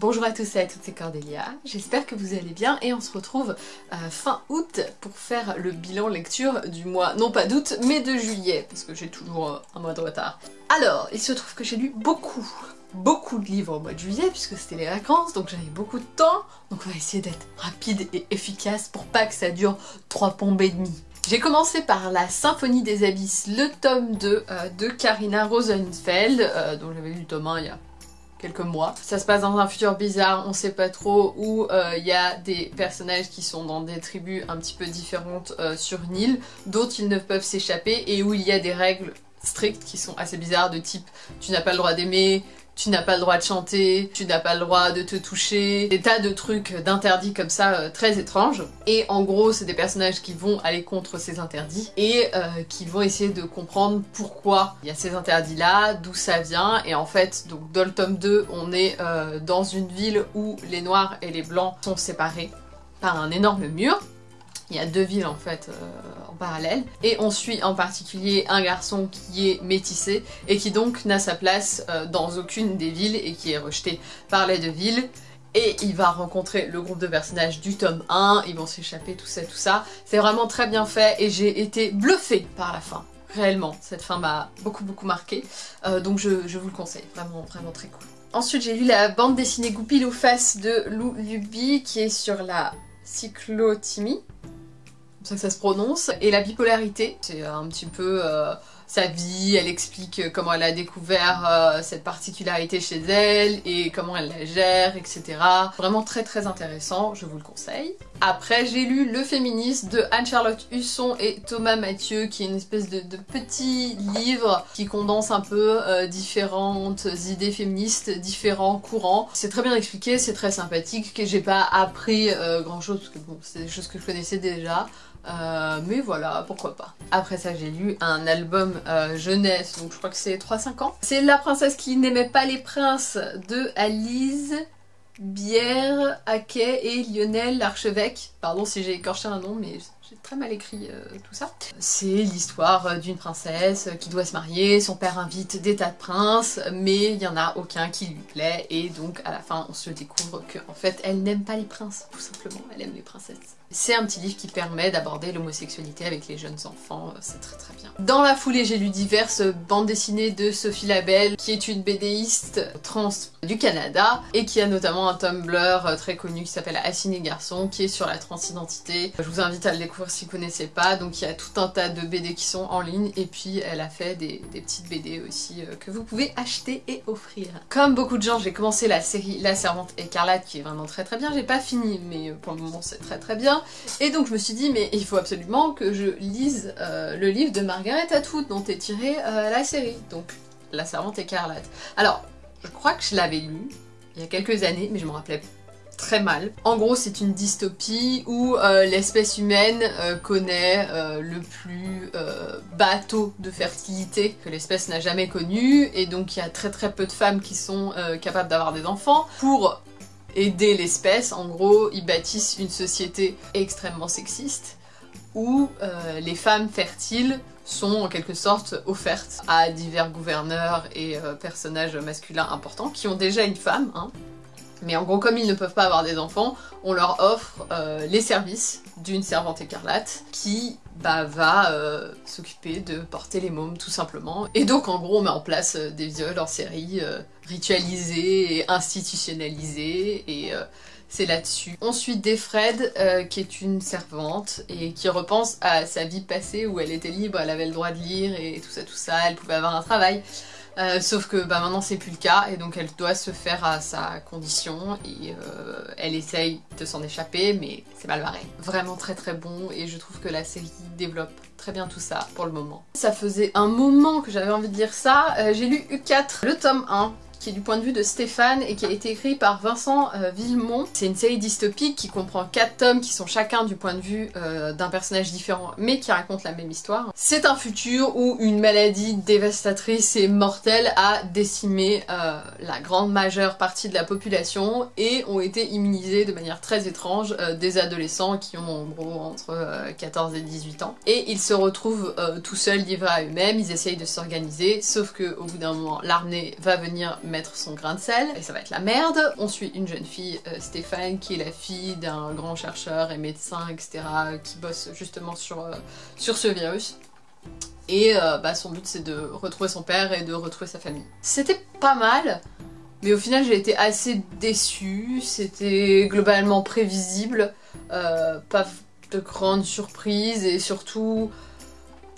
Bonjour à tous et à toutes, c'est Cordélia, j'espère que vous allez bien et on se retrouve euh, fin août pour faire le bilan lecture du mois, non pas d'août, mais de juillet, parce que j'ai toujours euh, un mois de retard. Alors, il se trouve que j'ai lu beaucoup, beaucoup de livres au mois de juillet, puisque c'était les vacances, donc j'avais beaucoup de temps, donc on va essayer d'être rapide et efficace pour pas que ça dure trois pompes et demie. J'ai commencé par La Symphonie des Abysses, le tome 2 euh, de Karina Rosenfeld, dont j'avais lu le tome 1 il y a quelques mois. Ça se passe dans un futur bizarre, on sait pas trop, où il euh, y a des personnages qui sont dans des tribus un petit peu différentes euh, sur une île, d'autres ils ne peuvent s'échapper, et où il y a des règles strictes qui sont assez bizarres de type tu n'as pas le droit d'aimer, tu n'as pas le droit de chanter, tu n'as pas le droit de te toucher, des tas de trucs d'interdits comme ça euh, très étranges. Et en gros, c'est des personnages qui vont aller contre ces interdits et euh, qui vont essayer de comprendre pourquoi il y a ces interdits-là, d'où ça vient. Et en fait, donc dans le tome 2, on est euh, dans une ville où les noirs et les blancs sont séparés par un énorme mur. Il y a deux villes en fait euh, en parallèle. Et on suit en particulier un garçon qui est métissé et qui donc n'a sa place euh, dans aucune des villes et qui est rejeté par les deux villes. Et il va rencontrer le groupe de personnages du tome 1, ils vont s'échapper, tout ça, tout ça. C'est vraiment très bien fait et j'ai été bluffée par la fin. Réellement, cette fin m'a beaucoup beaucoup marqué. Euh, donc je, je, vous le conseille, vraiment vraiment très cool. Ensuite j'ai lu la bande dessinée Goupil ou face de Lou Luby qui est sur la cyclothymie ça que ça se prononce. Et la bipolarité, c'est un petit peu euh, sa vie, elle explique comment elle a découvert euh, cette particularité chez elle et comment elle la gère, etc. Vraiment très très intéressant, je vous le conseille. Après, j'ai lu Le Féministe de Anne-Charlotte Husson et Thomas Mathieu, qui est une espèce de, petit livre qui condense un peu euh, différentes idées féministes, différents courants. C'est très bien expliqué, c'est très sympathique, que j'ai pas appris grand chose, parce que bon, c'est des choses que je connaissais déjà. Euh, mais voilà, pourquoi pas. Après ça, j'ai lu un album euh, jeunesse, donc je crois que c'est 3-5 ans. C'est La princesse qui n'aimait pas les princes de Alice Bière, Haquet et Lionel l'archevêque. Pardon si j'ai écorché un nom, mais j'ai très mal écrit euh, tout ça. C'est l'histoire d'une princesse qui doit se marier, son père invite des tas de princes, mais il n'y en a aucun qui lui plaît, et donc à la fin on se découvre qu'en fait elle n'aime pas les princes, tout simplement, elle aime les princesses. C'est un petit livre qui permet d'aborder l'homosexualité avec les jeunes enfants, euh, c'est très très bien. Dans la foulée, j'ai lu diverses bandes dessinées de Sophie Labelle, qui est une BDiste trans du Canada, et qui a notamment un Tumblr euh, très connu qui s'appelle Assiné Garçon, qui est sur la transidentité. Je vous invite à le découvrir si vous ne connaissez pas, donc il y a tout un tas de BD qui sont en ligne, et puis elle a fait des, petites BD aussi euh, que vous pouvez acheter et offrir. Comme beaucoup de gens, j'ai commencé la série La Servante Écarlate, qui est vraiment très très bien, j'ai pas fini, mais pour le moment c'est très très bien. Et donc je me suis dit, mais il faut absolument que je lise euh, le livre de Margaret Atwood dont est tirée euh, la série, donc La Servante écarlate. Alors, je crois que je l'avais lu il y a quelques années, mais je me rappelais très mal. En gros, c'est une dystopie où euh, l'espèce humaine connaît le plus bas taux de fertilité que l'espèce n'a jamais connu, et donc il y a très très peu de femmes qui sont capables d'avoir des enfants. Pour aider l'espèce. En gros, ils bâtissent une société extrêmement sexiste où euh, les femmes fertiles sont en quelque sorte offertes à divers gouverneurs et euh, personnages masculins importants qui ont déjà une femme, hein. mais en gros comme ils ne peuvent pas avoir des enfants, on leur offre euh, les services d'une servante écarlate qui bah, va s'occuper de porter les mômes tout simplement. Et donc en gros on met en place des viols en série ritualisé et institutionnalisé et euh, c'est là-dessus. Ensuite Defred euh, qui est une servante et qui repense à sa vie passée où elle était libre, elle avait le droit de lire et tout ça tout ça, elle pouvait avoir un travail. Euh, sauf que bah, maintenant c'est plus le cas et donc elle doit se faire à sa condition et elle essaye de s'en échapper mais c'est mal barré. Vraiment très très bon et je trouve que la série développe très bien tout ça pour le moment. Ça faisait un moment que j'avais envie de dire ça. J'ai lu U4, le tome 1 du point de vue de Stéphane et qui a été écrit par Vincent euh, Villemont. C'est une série dystopique qui comprend 4 tomes qui sont chacun du point de vue euh, d'un personnage différent mais qui racontent la même histoire. C'est un futur où une maladie dévastatrice et mortelle a décimé euh, la grande majeure partie de la population et ont été immunisés de manière très étrange des adolescents qui ont en gros entre 14 et 18 ans. Et ils se retrouvent tout seuls livrés à eux-mêmes, ils essayent de s'organiser sauf qu'au bout d'un moment l'armée va venir mettre son grain de sel, et ça va être la merde. On suit une jeune fille, euh, Stéphane, qui est la fille d'un grand chercheur et médecin, etc., qui bosse justement sur, euh, sur ce virus. Et euh, bah, son but c'est de retrouver son père et de retrouver sa famille. C'était pas mal, mais au final j'ai été assez déçue, c'était globalement prévisible, pas de grandes surprises et surtout...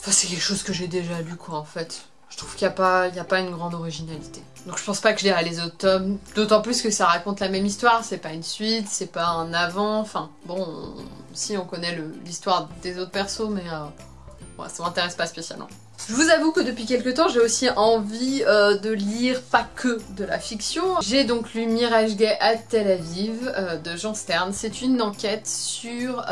Enfin c'est quelque chose que j'ai déjà lu quoi en fait. Je trouve qu'il n'y a, pas, a pas une grande originalité. Donc je pense pas que je lirai les autres tomes, d'autant plus que ça raconte la même histoire, c'est pas une suite, c'est pas un avant, enfin bon, si on connaît l'histoire des autres persos, mais euh, ça m'intéresse pas spécialement. Je vous avoue que depuis quelques temps, j'ai aussi envie euh, de lire pas que de la fiction. J'ai donc lu Mirage Gay à Tel Aviv euh, de Jean Stern. C'est une enquête sur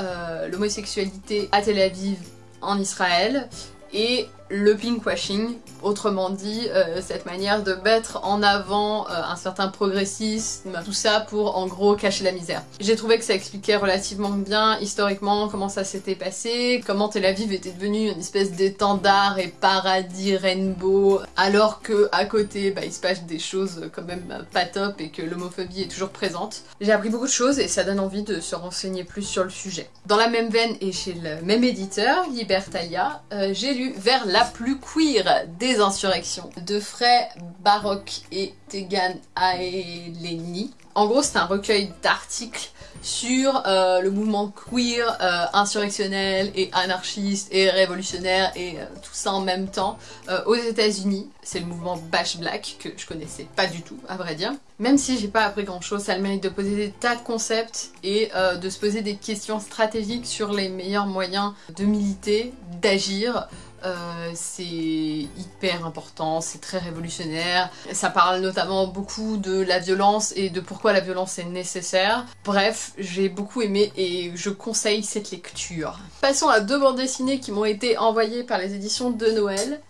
l'homosexualité à Tel Aviv en Israël et le pinkwashing, autrement dit euh, cette manière de mettre en avant euh, un certain progressisme, tout ça pour en gros cacher la misère. J'ai trouvé que ça expliquait relativement bien historiquement comment ça s'était passé, comment Tel Aviv était devenu une espèce d'étendard et paradis rainbow, alors que à côté bah, il se passe des choses quand même pas top et que l'homophobie est toujours présente. J'ai appris beaucoup de choses et ça donne envie de se renseigner plus sur le sujet. Dans la même veine et chez le même éditeur, Libertalia, euh, j'ai lu Vers la plus queer des insurrections de Frey Baroque et Tegan Aeleni. En gros, c'est un recueil d'articles sur euh, le mouvement queer, euh, insurrectionnel et anarchiste et révolutionnaire et euh, tout ça en même temps aux états unis C'est le mouvement Bash Black que je connaissais pas du tout, à vrai dire. Même si j'ai pas appris grand chose, ça a le mérite de poser des tas de concepts et de se poser des questions stratégiques sur les meilleurs moyens de militer, d'agir, euh, c'est hyper important, c'est très révolutionnaire. Ça parle notamment beaucoup de la violence et de pourquoi la violence est nécessaire. Bref, j'ai beaucoup aimé et je conseille cette lecture. Passons à deux bandes dessinées qui m'ont été envoyées par les éditions de Noël.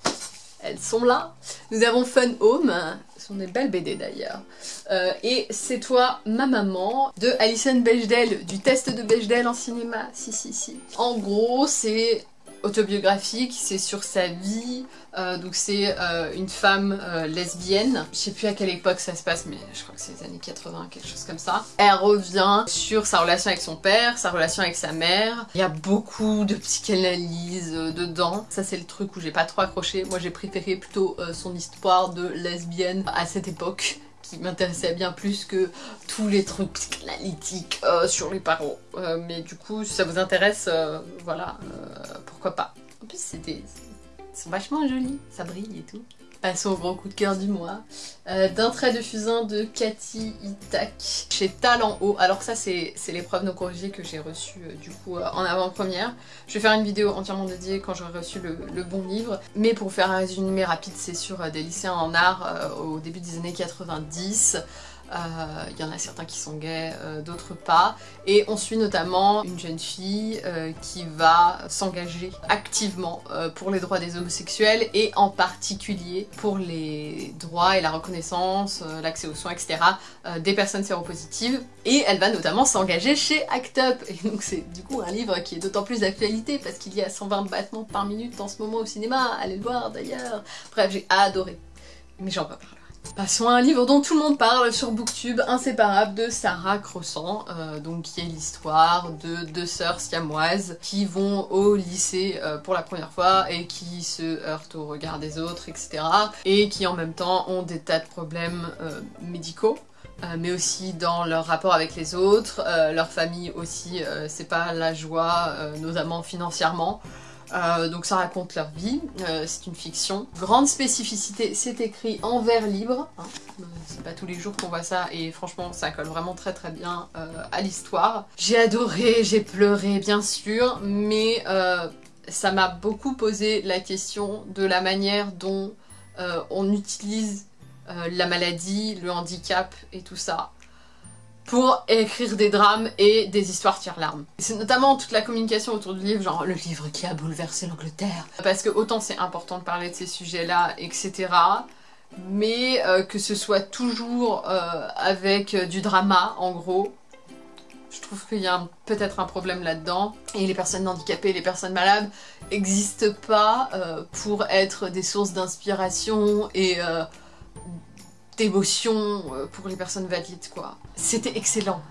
Elles sont là. Nous avons Fun Home, ce sont des belles BD d'ailleurs. Euh, et C'est toi, ma maman, de Alison Bechdel, du test de Bechdel en cinéma. Si, si, si. En gros, c'est autobiographique, c'est sur sa vie, euh, donc c'est euh, une femme euh, lesbienne, je sais plus à quelle époque ça se passe mais je crois que c'est les années 80, quelque chose comme ça. Elle revient sur sa relation avec son père, sa relation avec sa mère, il y a beaucoup de psychanalyse dedans, ça c'est le truc où j'ai pas trop accroché, moi j'ai préféré plutôt son histoire de lesbienne à cette époque qui m'intéressait bien plus que tous les trucs psychanalytiques euh, sur les parents. Euh, mais du coup, si ça vous intéresse, euh, voilà, pourquoi pas. En plus, c'était... sont vachement jolis, ça brille et tout. Passons au grand coup de cœur du mois. Euh, d'un trait de fusain de Cathy Itak chez Talent Haut. Alors ça c'est l'épreuve non corrigée que j'ai reçue euh, du coup euh, en avant-première. Je vais faire une vidéo entièrement dédiée quand j'aurai reçu le, bon livre. Mais pour faire un résumé rapide, c'est sur des lycéens en art au début des années 90. Il euh, y en a certains qui sont gays, euh, d'autres pas. Et on suit notamment une jeune fille euh, qui va s'engager activement pour les droits des homosexuels et en particulier pour les droits et la reconnaissance, l'accès aux soins, etc. des personnes séropositives. Et elle va notamment s'engager chez ACT UP. Et donc c'est du coup un livre qui est d'autant plus d'actualité parce qu'il y a 120 battements par minute en ce moment au cinéma. Allez le voir d'ailleurs. Bref, j'ai adoré. Mais j'en parler. Passons à un livre dont tout le monde parle sur Booktube, Inséparable de Sarah Croissant, euh, donc qui est l'histoire de deux sœurs siamoises qui vont au lycée euh, pour la première fois et qui se heurtent au regard des autres, etc. Et qui en même temps ont des tas de problèmes euh, médicaux. mais aussi dans leur rapport avec les autres, leur famille aussi, c'est pas la joie, notamment financièrement. Euh, donc ça raconte leur vie, euh, c'est une fiction. Grande spécificité, c'est écrit en vers libre. Hein. Euh, c'est pas tous les jours qu'on voit ça et franchement ça colle vraiment très très bien à l'histoire. J'ai adoré, j'ai pleuré bien sûr, mais ça m'a beaucoup posé la question de la manière dont on utilise la maladie, le handicap et tout ça pour écrire des drames et des histoires tire-larmes. C'est notamment toute la communication autour du livre, genre le livre qui a bouleversé l'Angleterre. Parce que autant c'est important de parler de ces sujets-là, etc. Mais euh, que ce soit toujours euh, avec euh, du drama, en gros, je trouve qu'il y a peut-être un problème là-dedans. Et les personnes handicapées, les personnes malades n'existent pas pour être des sources d'inspiration et d'émotion euh, pour les personnes valides, quoi. C'était excellent.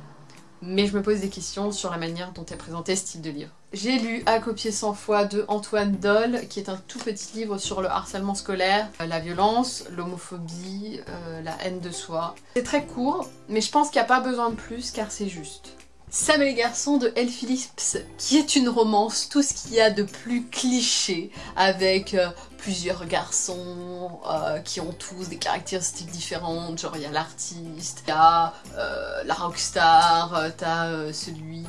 Mais je me pose des questions sur la manière dont est présenté ce type de livre. J'ai lu À copier 100 fois de Antoine Doll, qui est un tout petit livre sur le harcèlement scolaire, euh, la violence, l'homophobie, euh, la haine de soi. C'est très court, mais je pense qu'il n'y a pas besoin de plus car c'est juste. Sam et les garçons de Elle Phillips, qui est une romance, tout ce qu'il y a de plus cliché, avec plusieurs garçons euh, qui ont tous des caractéristiques différentes, genre il y a l'artiste, il y a euh, la rockstar, t'as celui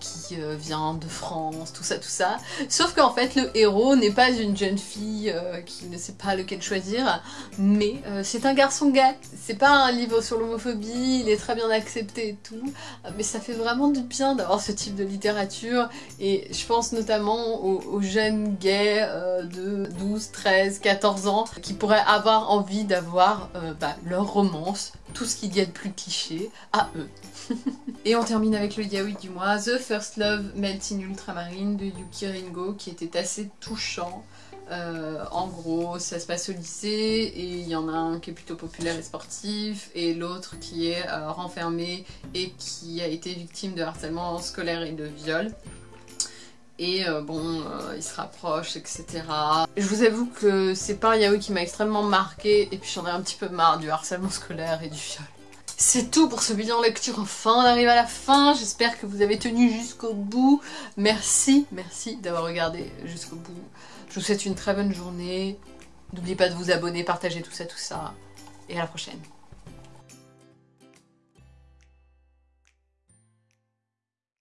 qui vient de France, tout ça, tout ça. Sauf qu'en fait le héros n'est pas une jeune fille qui ne sait pas lequel choisir, mais c'est un garçon gay. C'est pas un livre sur l'homophobie, il est très bien accepté et tout, mais ça fait vraiment du bien d'avoir ce type de littérature et je pense notamment aux, jeunes gays euh, de 12, 13, 14 ans qui pourraient avoir envie d'avoir euh, bah, leur romance, tout ce qu'il y a de plus cliché à eux. et on termine avec le yaoi du mois, The First Love Melting Ultramarine de Yuki Ringo qui était assez touchant. Euh, en gros, ça se passe au lycée et il y en a un qui est plutôt populaire et sportif et l'autre qui est euh, renfermé et qui a été victime de harcèlement scolaire et de viol. Et euh, bon, il se rapproche, etc. Je vous avoue que c'est pas un yaoi qui m'a extrêmement marqué et puis j'en ai un petit peu marre du harcèlement scolaire et du viol. C'est tout pour ce bilan lecture, enfin on arrive à la fin, j'espère que vous avez tenu jusqu'au bout. Merci, merci d'avoir regardé jusqu'au bout. Je vous souhaite une très bonne journée. N'oubliez pas de vous abonner, partager tout ça, tout ça. Et à la prochaine.